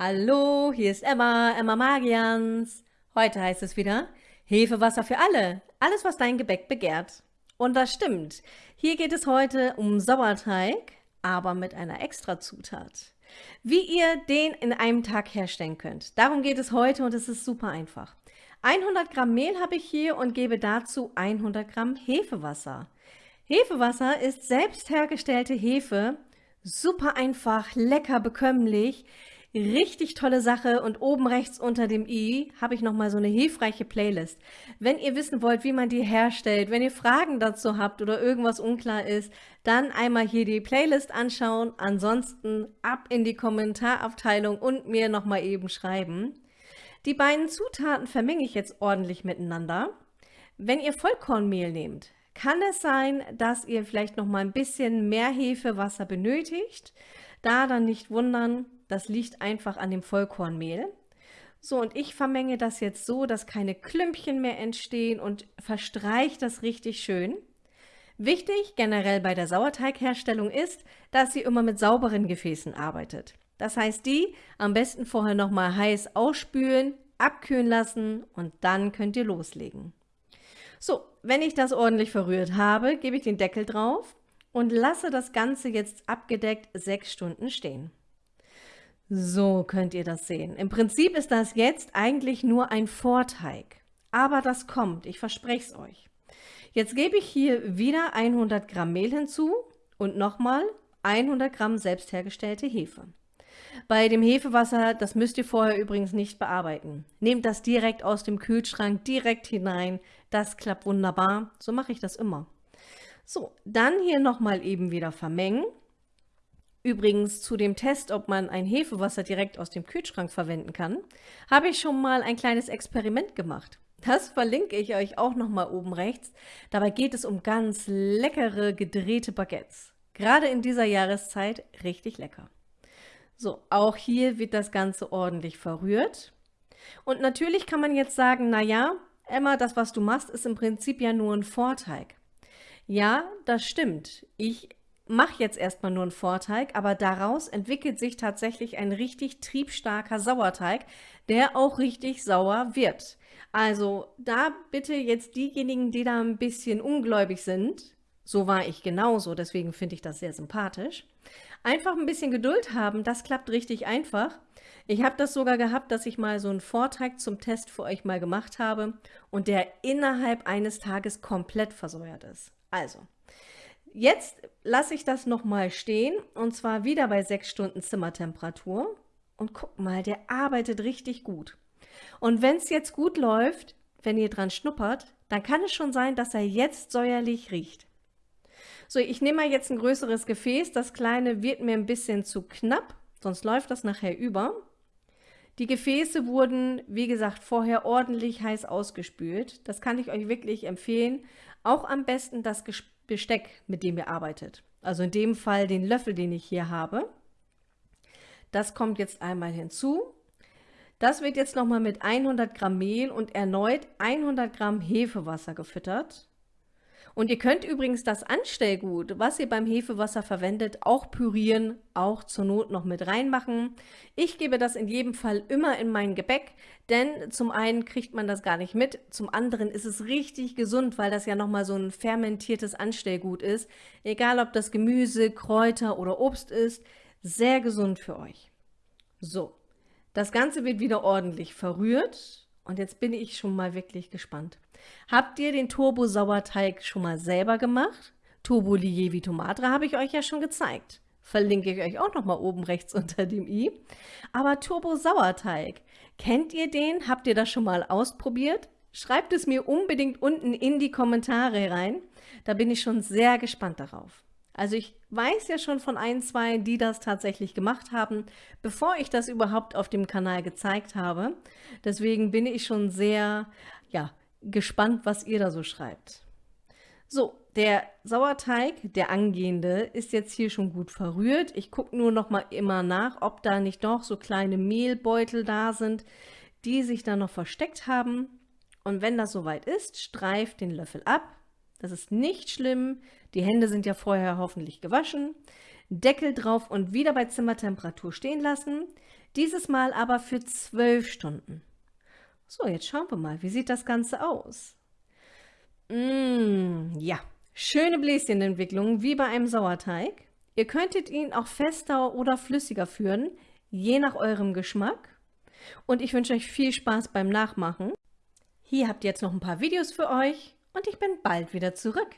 Hallo, hier ist Emma, Emma Magians. Heute heißt es wieder Hefewasser für alle, alles was dein Gebäck begehrt. Und das stimmt, hier geht es heute um Sauerteig, aber mit einer extra Zutat. Wie ihr den in einem Tag herstellen könnt, darum geht es heute und es ist super einfach. 100 Gramm Mehl habe ich hier und gebe dazu 100 Gramm Hefewasser. Hefewasser ist selbst hergestellte Hefe, super einfach, lecker bekömmlich, richtig tolle Sache und oben rechts unter dem i habe ich nochmal so eine hilfreiche Playlist. Wenn ihr wissen wollt, wie man die herstellt, wenn ihr Fragen dazu habt oder irgendwas unklar ist, dann einmal hier die Playlist anschauen, ansonsten ab in die Kommentarabteilung und mir nochmal eben schreiben. Die beiden Zutaten vermenge ich jetzt ordentlich miteinander. Wenn ihr Vollkornmehl nehmt, kann es sein, dass ihr vielleicht noch mal ein bisschen mehr Hefewasser benötigt. Da dann nicht wundern, das liegt einfach an dem Vollkornmehl. So, und ich vermenge das jetzt so, dass keine Klümpchen mehr entstehen und verstreiche das richtig schön. Wichtig generell bei der Sauerteigherstellung ist, dass ihr immer mit sauberen Gefäßen arbeitet. Das heißt, die am besten vorher nochmal heiß ausspülen, abkühlen lassen und dann könnt ihr loslegen. So, wenn ich das ordentlich verrührt habe, gebe ich den Deckel drauf und lasse das Ganze jetzt abgedeckt sechs Stunden stehen. So könnt ihr das sehen. Im Prinzip ist das jetzt eigentlich nur ein Vorteig. Aber das kommt, ich verspreche es euch. Jetzt gebe ich hier wieder 100 Gramm Mehl hinzu und nochmal 100 Gramm selbst hergestellte Hefe. Bei dem Hefewasser, das müsst ihr vorher übrigens nicht bearbeiten. Nehmt das direkt aus dem Kühlschrank, direkt hinein. Das klappt wunderbar. So mache ich das immer. So, dann hier nochmal eben wieder vermengen. Übrigens zu dem Test, ob man ein Hefewasser direkt aus dem Kühlschrank verwenden kann, habe ich schon mal ein kleines Experiment gemacht. Das verlinke ich euch auch nochmal oben rechts. Dabei geht es um ganz leckere gedrehte Baguettes. Gerade in dieser Jahreszeit richtig lecker. So, auch hier wird das Ganze ordentlich verrührt. Und natürlich kann man jetzt sagen, naja, Emma, das, was du machst, ist im Prinzip ja nur ein Vorteig. Ja, das stimmt. Ich mache jetzt erstmal nur einen Vorteig, aber daraus entwickelt sich tatsächlich ein richtig triebstarker Sauerteig, der auch richtig sauer wird. Also da bitte jetzt diejenigen, die da ein bisschen ungläubig sind, so war ich genauso, deswegen finde ich das sehr sympathisch. Einfach ein bisschen Geduld haben, das klappt richtig einfach. Ich habe das sogar gehabt, dass ich mal so einen Vorteig zum Test für euch mal gemacht habe und der innerhalb eines Tages komplett versäuert ist. Also, jetzt lasse ich das nochmal stehen und zwar wieder bei 6 Stunden Zimmertemperatur. Und guck mal, der arbeitet richtig gut. Und wenn es jetzt gut läuft, wenn ihr dran schnuppert, dann kann es schon sein, dass er jetzt säuerlich riecht. So, ich nehme mal jetzt ein größeres Gefäß. Das kleine wird mir ein bisschen zu knapp, sonst läuft das nachher über. Die Gefäße wurden, wie gesagt, vorher ordentlich heiß ausgespült. Das kann ich euch wirklich empfehlen. Auch am besten das Besteck, mit dem ihr arbeitet. Also in dem Fall den Löffel, den ich hier habe. Das kommt jetzt einmal hinzu. Das wird jetzt nochmal mit 100 Gramm Mehl und erneut 100 Gramm Hefewasser gefüttert. Und ihr könnt übrigens das Anstellgut, was ihr beim Hefewasser verwendet, auch pürieren, auch zur Not noch mit reinmachen. Ich gebe das in jedem Fall immer in mein Gebäck, denn zum einen kriegt man das gar nicht mit, zum anderen ist es richtig gesund, weil das ja nochmal so ein fermentiertes Anstellgut ist. Egal ob das Gemüse, Kräuter oder Obst ist, sehr gesund für euch. So, das Ganze wird wieder ordentlich verrührt und jetzt bin ich schon mal wirklich gespannt. Habt ihr den Turbo-Sauerteig schon mal selber gemacht? Turbo Lievi Matre habe ich euch ja schon gezeigt. Verlinke ich euch auch noch mal oben rechts unter dem i. Aber Turbo Sauerteig, kennt ihr den? Habt ihr das schon mal ausprobiert? Schreibt es mir unbedingt unten in die Kommentare rein. Da bin ich schon sehr gespannt darauf. Also ich weiß ja schon von ein, zwei, die das tatsächlich gemacht haben, bevor ich das überhaupt auf dem Kanal gezeigt habe. Deswegen bin ich schon sehr ja, gespannt, was ihr da so schreibt. So, der Sauerteig, der angehende, ist jetzt hier schon gut verrührt. Ich gucke nur noch mal immer nach, ob da nicht doch so kleine Mehlbeutel da sind, die sich da noch versteckt haben. Und wenn das soweit ist, streift den Löffel ab, das ist nicht schlimm. Die Hände sind ja vorher hoffentlich gewaschen. Deckel drauf und wieder bei Zimmertemperatur stehen lassen. Dieses Mal aber für 12 Stunden. So, jetzt schauen wir mal, wie sieht das Ganze aus? Mmh, ja, schöne Bläschenentwicklung wie bei einem Sauerteig. Ihr könntet ihn auch fester oder flüssiger führen, je nach eurem Geschmack. Und ich wünsche euch viel Spaß beim Nachmachen. Hier habt ihr jetzt noch ein paar Videos für euch und ich bin bald wieder zurück.